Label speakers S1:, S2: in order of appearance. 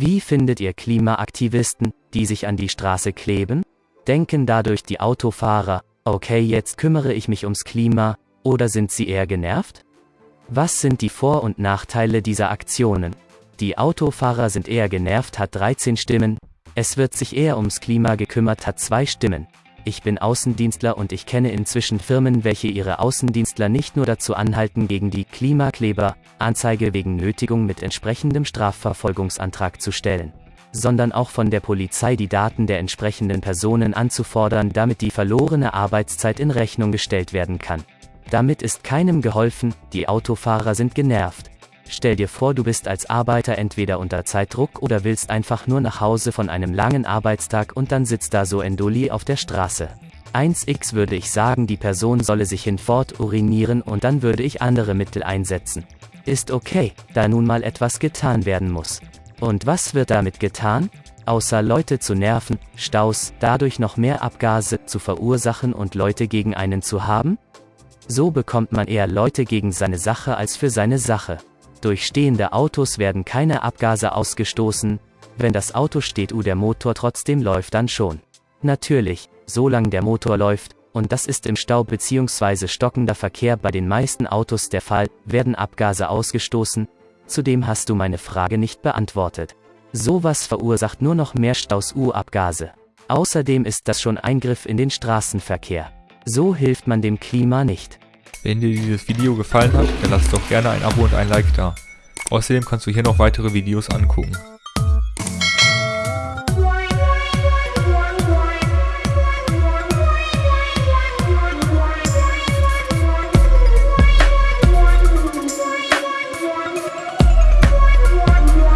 S1: Wie findet ihr Klimaaktivisten, die sich an die Straße kleben? Denken dadurch die Autofahrer, okay, jetzt kümmere ich mich ums Klima, oder sind sie eher genervt? Was sind die Vor- und Nachteile dieser Aktionen? Die Autofahrer sind eher genervt hat 13 Stimmen, es wird sich eher ums Klima gekümmert hat zwei Stimmen. Ich bin Außendienstler und ich kenne inzwischen Firmen, welche ihre Außendienstler nicht nur dazu anhalten, gegen die Klimakleber Anzeige wegen Nötigung mit entsprechendem Strafverfolgungsantrag zu stellen, sondern auch von der Polizei die Daten der entsprechenden Personen anzufordern, damit die verlorene Arbeitszeit in Rechnung gestellt werden kann. Damit ist keinem geholfen, die Autofahrer sind genervt. Stell dir vor, du bist als Arbeiter entweder unter Zeitdruck oder willst einfach nur nach Hause von einem langen Arbeitstag und dann sitzt da so ein Dulli auf der Straße. 1x würde ich sagen, die Person solle sich hinfort urinieren und dann würde ich andere Mittel einsetzen. Ist okay, da nun mal etwas getan werden muss. Und was wird damit getan? Außer Leute zu nerven, Staus, dadurch noch mehr Abgase zu verursachen und Leute gegen einen zu haben? So bekommt man eher Leute gegen seine Sache als für seine Sache. Durch stehende Autos werden keine Abgase ausgestoßen, wenn das Auto steht u der Motor trotzdem läuft dann schon. Natürlich, solange der Motor läuft, und das ist im Stau bzw. stockender Verkehr bei den meisten Autos der Fall, werden Abgase ausgestoßen, zudem hast du meine Frage nicht beantwortet. Sowas verursacht nur noch mehr Staus U-Abgase. Außerdem ist das schon Eingriff in den Straßenverkehr. So hilft man dem Klima nicht.
S2: Wenn dir dieses Video gefallen hat, dann lass doch gerne ein Abo und ein Like da. Außerdem kannst du hier noch weitere Videos angucken.